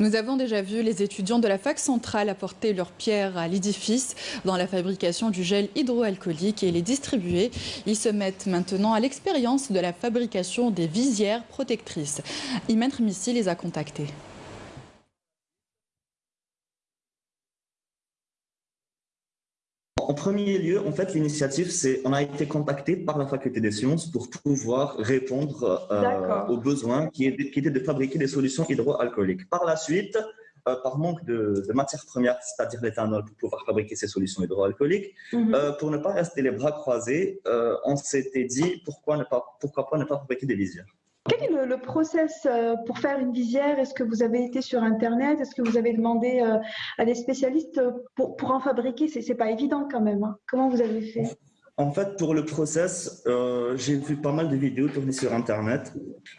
Nous avons déjà vu les étudiants de la fac centrale apporter leur pierre à l'édifice dans la fabrication du gel hydroalcoolique et les distribuer. Ils se mettent maintenant à l'expérience de la fabrication des visières protectrices. Imen Missi les a contactés. En premier lieu, en fait, l'initiative, c'est on a été contacté par la faculté des sciences pour pouvoir répondre euh, aux besoins qui, étaient de fabriquer des solutions hydroalcooliques. Par la suite, euh, par manque de, matières premières, c'est-à-dire l'éthanol, pour pouvoir fabriquer ces solutions hydroalcooliques, mhm. euh, pour ne pas rester les bras croisés, on s'était dit pourquoi, ne pas, pourquoi pas ne pas fabriquer des visières. Quel est le, process euh, pour faire une visière? Est-ce que vous avez été sur Internet? Est-ce que vous avez demandé euh, à des spécialistes pour, pour en fabriquer? Ce n'est pas évident quand même. Hein. Comment vous avez fait? En fait, pour le process, euh, j'ai vu pas mal de vidéos tournées sur Internet.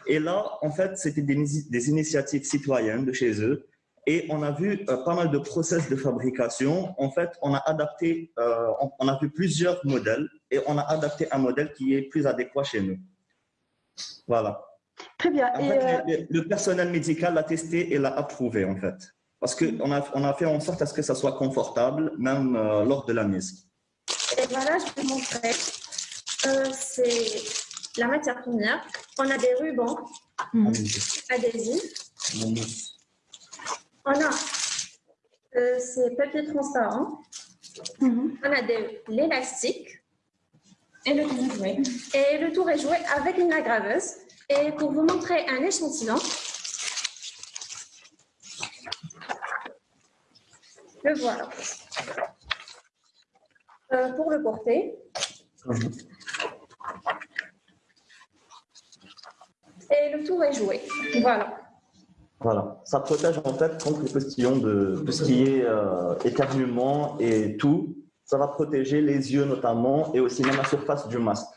Et là, en fait, c'était des, des, initiatives citoyennes de chez eux. Et on a vu pas mal de process de fabrication. En fait, on a adapté, on a vu plusieurs modèles et on a adapté un modèle qui est plus adéquat chez nous. Voilà. Très bien. Euh, le, personnel médical l'a testé et l'a approuvé, en fait. Parce qu'on a, on a fait en sorte à ce que ça soit confortable, même euh, lors de la mise. Et voilà, je vais vous montrer. Euh, c'est la matière première. On a des rubans mmh. adhésifs. On a ces papiers transparents. Mmh. On a de l'élastique. Et le tour est joué. Et le tour est joué avec une aggraveuse. Et pour vous montrer un échantillon, le voilà. Euh, pour le porter. Et le tour est joué. Voilà. Voilà, ça protège en fait contre les postillons de tout ce qui est euh, éternuement et tout. Ça va protéger les yeux notamment et aussi même la surface du masque.